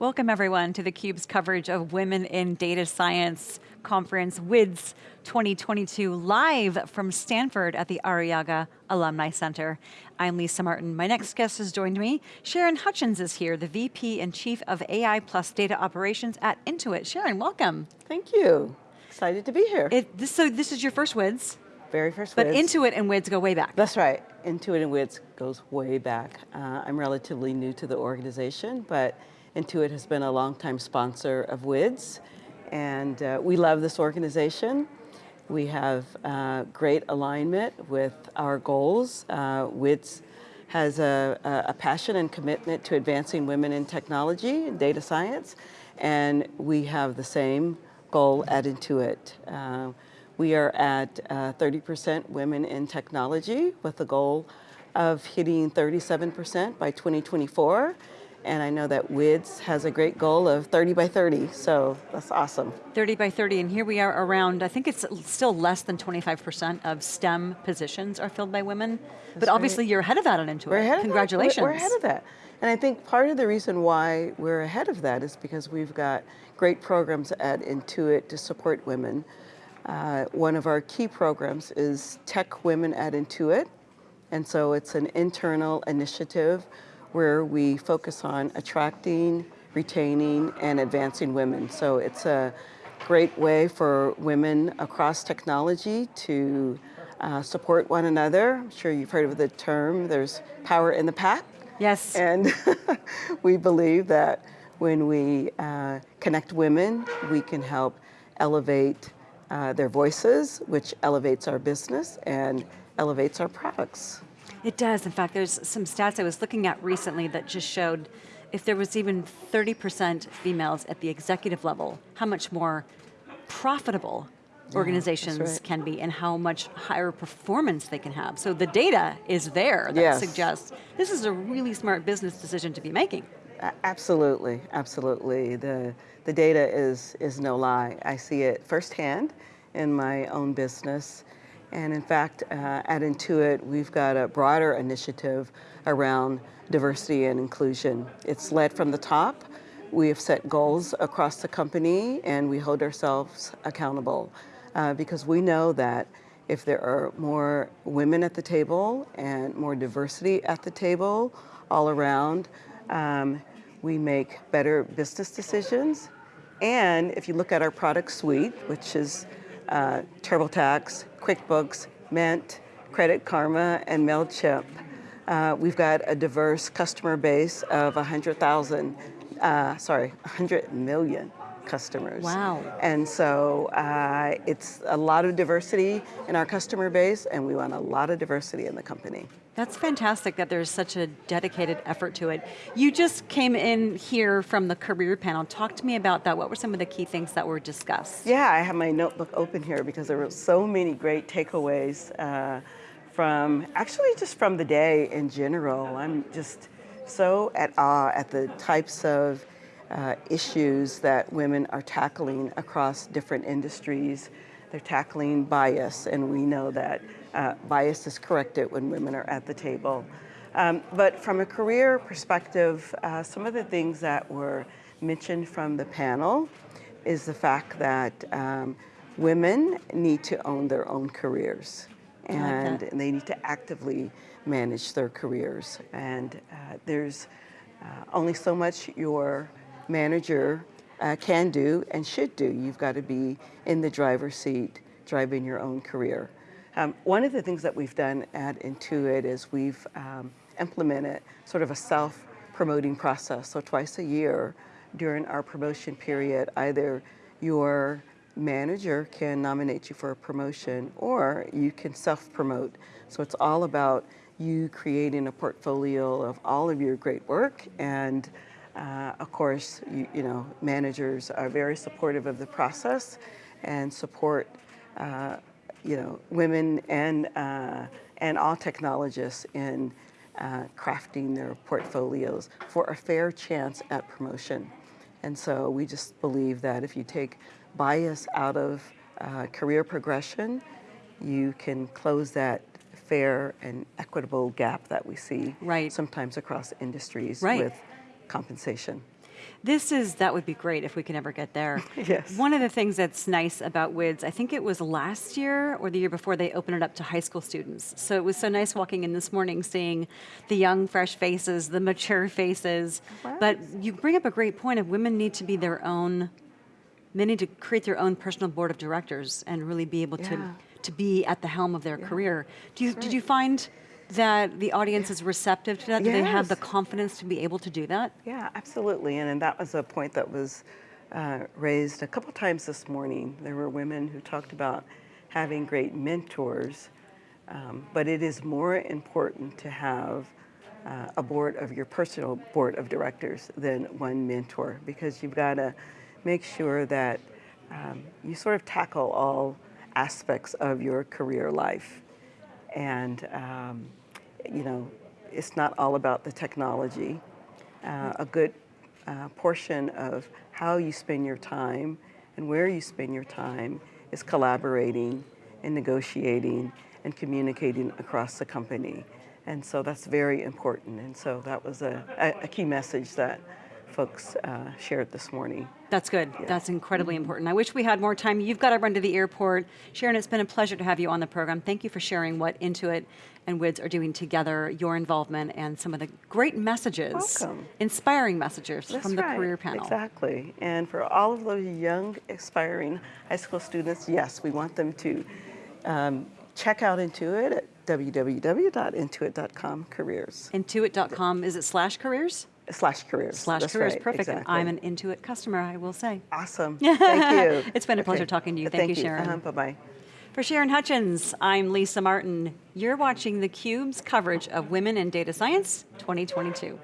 Welcome everyone to theCUBE's coverage of Women in Data Science Conference, WIDS 2022, live from Stanford at the Arrillaga Alumni Center. I'm Lisa Martin. My next guest has joined me. Sharon Hutchins is here, the VP and Chief of AI plus Data Operations at Intuit. Sharon, welcome. Thank you. Excited to be here. It, this, so this is your first WIDS? Very first but WIDS. But Intuit and WIDS go way back. That's right. Intuit and WIDS goes way back. Uh, I'm relatively new to the organization, but Intuit has been a longtime sponsor of WIDS, and uh, we love this organization. We have uh, great alignment with our goals. Uh, WIDS has a, a, passion and commitment to advancing women in technology and data science, and we have the same goal at Intuit. Uh, we are at 30% uh, women in technology with the goal of hitting 37% by 2024 and I know that WIDS has a great goal of 30 by 30, so that's awesome. 30 by 30, and here we are around, I think it's still less than 25% of STEM positions are filled by women, that's but obviously right. you're ahead of that on Intuit. We're ahead Congratulations. We're, ahead of that. And I think part of the reason why we're ahead of that is because we've got great programs at Intuit to support women. Uh, one of our key programs is Tech Women at Intuit, and so it's an internal initiative where we focus on attracting, retaining, and advancing women. So it's a great way for women across technology to uh, support one another. I'm sure you've heard of the term, there's power in the pack. Yes. And we believe that when we uh, connect women, we can help elevate uh, their voices, which elevates our business and elevates our products. It does, in fact, there's some stats I was looking at recently that just showed if there was even 30% females at the executive level, how much more profitable yeah, organizations right. can be and how much higher performance they can have. So the data is there that yes. suggests this is a really smart business decision to be making. Absolutely, absolutely. The, the data is, is no lie. I see it firsthand in my own business. And in fact, uh, at Intuit, we've got a broader initiative around diversity and inclusion. It's led from the top. We have set goals across the company and we hold ourselves accountable uh, because we know that if there are more women at the table and more diversity at the table all around, um, we make better business decisions. And if you look at our product suite, which is uh, TurboTax, QuickBooks, Mint, Credit Karma, and MailChimp. Uh, we've got a diverse customer base of 100,000, uh, sorry, 100 million customers. Wow. And so uh, it's a lot of diversity in our customer base and we want a lot of diversity in the company. That's fantastic that there's such a dedicated effort to it. You just came in here from the career panel. Talk to me about that. What were some of the key things that were discussed? Yeah, I have my notebook open here because there were so many great takeaways uh, from, actually just from the day in general. I'm just so at awe at the types of uh, issues that women are tackling across different industries. They're tackling bias, and we know that uh, bias is corrected when women are at the table. Um, but from a career perspective, uh, some of the things that were mentioned from the panel is the fact that um, women need to own their own careers and like they need to actively manage their careers. And uh, there's uh, only so much your manager uh, can do and should do. You've got to be in the driver's seat, driving your own career. Um, one of the things that we've done at Intuit is we've um, implemented sort of a self-promoting process. So twice a year during our promotion period, either your manager can nominate you for a promotion or you can self-promote. So it's all about you creating a portfolio of all of your great work and uh, of course, you, you, know, managers are very supportive of the process and support, uh, you know, women and, uh, and all technologists in uh, crafting their portfolios for a fair chance at promotion. And so we just believe that if you take bias out of uh, career progression, you can close that fair and equitable gap that we see right. sometimes across industries right. with compensation. This is, that would be great if we can ever get there. Yes. One of the things that's nice about WIDS, I think it was last year or the year before they opened it up to high school students. So it was so nice walking in this morning, seeing the young, fresh faces, the mature faces. But you bring up a great point of women need to be their own, they need to create their own personal board of directors and really be able to, Yeah. to be at the helm of their career. Do you, Did you find that the audience is receptive to that? Do they have the confidence to be able to do that? Yeah, absolutely. And, and that was a point that was uh, raised a couple times this morning. There were women who talked about having great mentors, um, but it is more important to have uh, a board of your personal board of directors than one mentor because you've got to make sure that um, you sort of tackle all aspects of your career life. And, um, you know, it's not all about the technology. Uh, a good uh, portion of how you spend your time and where you spend your time is collaborating and negotiating and communicating across the company. And so that's very important. And so that was a, a, a key message that folks uh, shared this morning. That's good. That's incredibly important. I wish we had more time. You've got to run to the airport. Sharon, it's been a pleasure to have you on the program. Thank you for sharing what Intuit and WIDS are doing together, your involvement, and some of the great messages, Welcome. inspiring messages That's from the right, career panel. Exactly. And for all of those young, aspiring high school students, yes, we want them to um, check out Intuit at www.intuit.com careers Intuit.com, is it slash careers? Slash careers. Slash That's careers, right, perfect. Exactly. I'm an Intuit customer, I will say. awesome. Thank you. It's been a pleasure talking to you. Thank you, Sharon. Uh-huh, bye bye. For Sharon Hutchins, I'm Lisa Martin. You're watching theCUBE's coverage of Women in Data Science 2022.